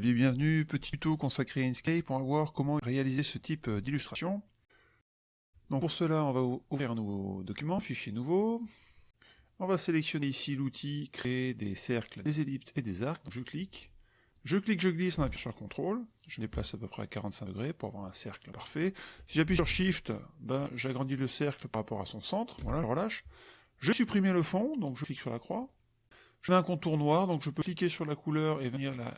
Bienvenue, petit tuto consacré à Inkscape pour voir comment réaliser ce type d'illustration. Donc pour cela, on va ouvrir un nouveau document, fichier nouveau. On va sélectionner ici l'outil créer des cercles, des ellipses et des arcs. Je clique. Je clique, je glisse en appuyant sur CTRL. Je déplace à peu près à 45 degrés pour avoir un cercle parfait. Si j'appuie sur SHIFT, ben, j'agrandis le cercle par rapport à son centre. Voilà, je relâche. Je vais supprimer le fond, donc je clique sur la croix. Mets un contour noir, donc je peux cliquer sur la couleur et venir la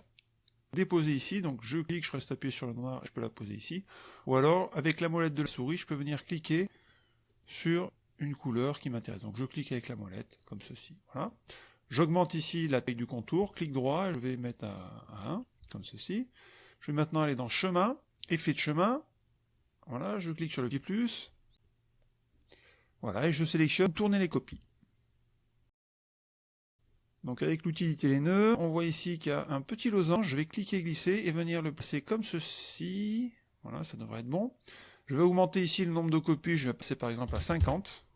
déposer ici, donc je clique, je reste appuyé sur le noir, je peux la poser ici. Ou alors, avec la molette de la souris, je peux venir cliquer sur une couleur qui m'intéresse. Donc je clique avec la molette, comme ceci. Voilà. J'augmente ici la taille du contour, clic droit, je vais mettre à, 1, comme ceci. Je vais maintenant aller dans chemin, effet de chemin. Voilà, je clique sur le petit plus. Voilà, et je sélectionne tourner les copies. Donc avec les nœuds, on voit ici qu'il y a un petit losange, je vais cliquer glisser et venir le passer comme ceci. Voilà, ça devrait être bon. Je vais augmenter ici le nombre de copies, je vais passer par exemple à 50.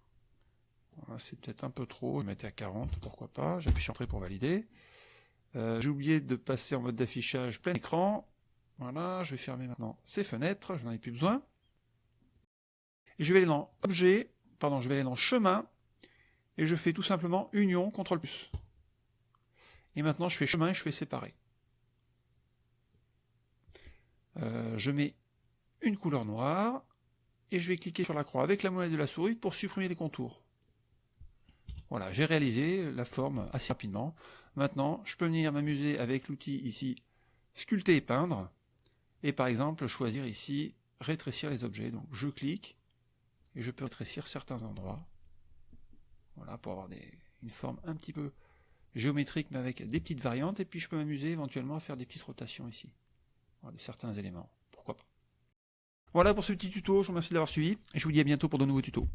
Voilà, c'est peut-être un peu trop, je vais mettre à 40, pourquoi pas. J'appuie sur Entrée pour valider. Euh, j'ai oublié de passer en mode d'affichage plein écran. Voilà, je vais fermer maintenant ces fenêtres, je n'en ai plus besoin. Et je vais aller dans Objet, pardon, je vais aller dans Chemin, et je fais tout simplement Union, CTRL+. Et maintenant, je fais chemin et je fais séparer. Euh, je mets une couleur noire, et je vais cliquer sur la croix avec la molette de la souris pour supprimer les contours. Voilà, j'ai réalisé la forme assez rapidement. Maintenant, je peux venir m'amuser avec l'outil ici, sculpter et peindre, et par exemple choisir ici, rétrécir les objets. Donc je clique, et je peux rétrécir certains endroits, voilà, pour avoir une forme un petit peu géométrique mais avec des petites variantes, et puis je peux m'amuser éventuellement à faire des petites rotations ici, de certains éléments, pourquoi pas. Voilà pour ce petit tuto, je vous remercie d'avoir suivi, et je vous dis à bientôt pour de nouveaux tutos.